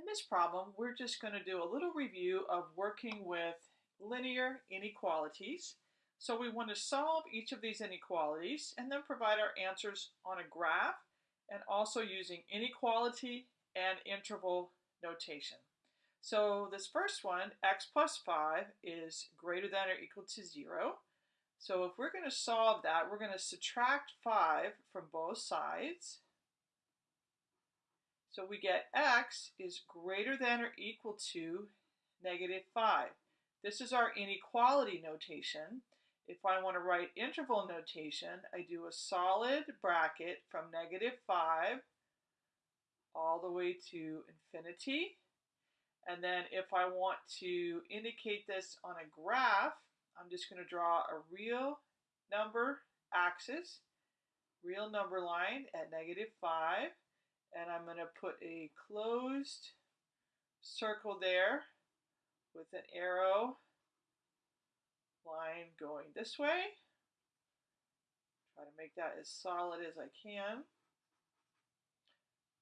In this problem, we're just going to do a little review of working with linear inequalities. So we want to solve each of these inequalities and then provide our answers on a graph and also using inequality and interval notation. So this first one, x plus 5, is greater than or equal to 0. So if we're going to solve that, we're going to subtract 5 from both sides. So we get x is greater than or equal to negative 5. This is our inequality notation. If I want to write interval notation, I do a solid bracket from negative 5 all the way to infinity. And then if I want to indicate this on a graph, I'm just going to draw a real number axis, real number line at negative 5 and I'm going to put a closed circle there with an arrow line going this way. Try to make that as solid as I can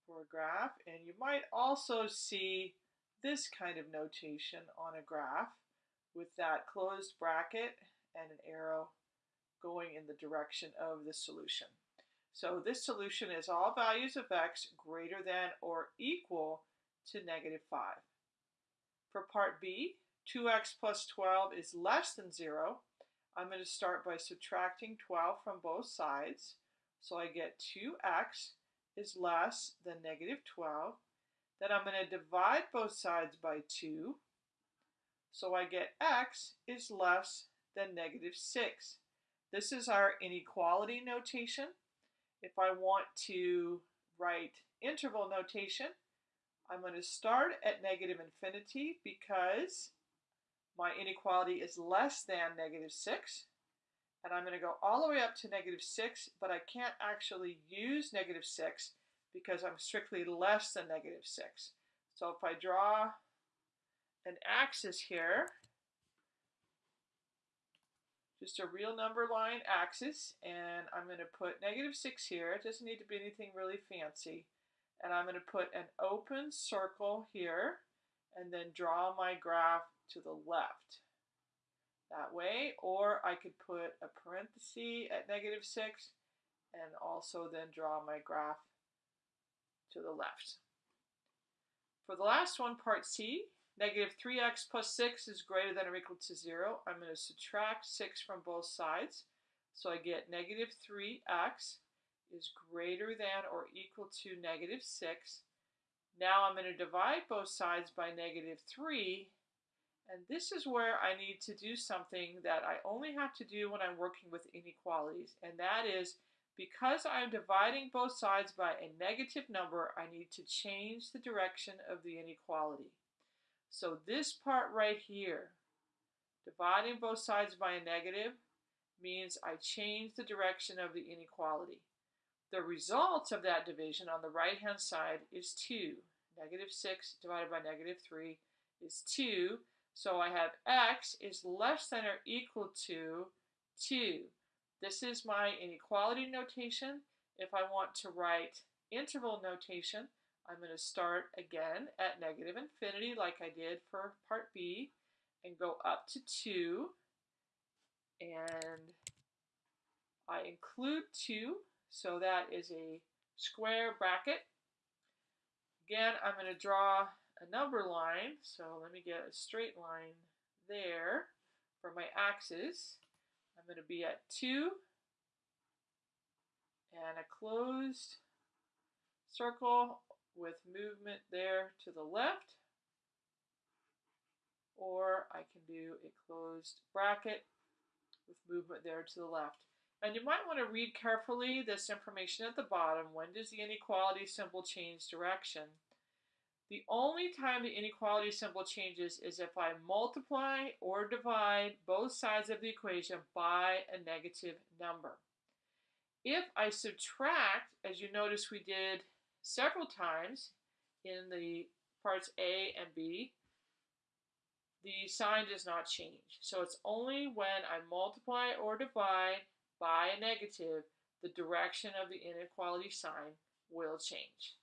for a graph. And you might also see this kind of notation on a graph with that closed bracket and an arrow going in the direction of the solution. So this solution is all values of x greater than or equal to negative 5. For part B, 2x plus 12 is less than 0. I'm going to start by subtracting 12 from both sides. So I get 2x is less than negative 12. Then I'm going to divide both sides by 2. So I get x is less than negative 6. This is our inequality notation. If I want to write interval notation, I'm going to start at negative infinity because my inequality is less than negative 6. And I'm going to go all the way up to negative 6, but I can't actually use negative 6 because I'm strictly less than negative 6. So if I draw an axis here, just a real number line axis, and I'm going to put negative 6 here. It doesn't need to be anything really fancy. And I'm going to put an open circle here, and then draw my graph to the left. That way, or I could put a parenthesis at negative 6, and also then draw my graph to the left. For the last one, part C, Negative 3x plus 6 is greater than or equal to 0. I'm going to subtract 6 from both sides. So I get negative 3x is greater than or equal to negative 6. Now I'm going to divide both sides by negative 3. And this is where I need to do something that I only have to do when I'm working with inequalities. And that is, because I'm dividing both sides by a negative number, I need to change the direction of the inequality. So this part right here, dividing both sides by a negative, means I change the direction of the inequality. The result of that division on the right-hand side is 2. Negative 6 divided by negative 3 is 2. So I have x is less than or equal to 2. This is my inequality notation. If I want to write interval notation, I'm going to start again at negative infinity like I did for part B and go up to 2 and I include 2 so that is a square bracket. Again I'm going to draw a number line so let me get a straight line there for my axis. I'm going to be at 2 and a closed circle with movement there to the left, or I can do a closed bracket with movement there to the left. And you might want to read carefully this information at the bottom. When does the inequality symbol change direction? The only time the inequality symbol changes is if I multiply or divide both sides of the equation by a negative number. If I subtract, as you notice we did several times in the parts A and B, the sign does not change. So it's only when I multiply or divide by a negative, the direction of the inequality sign will change.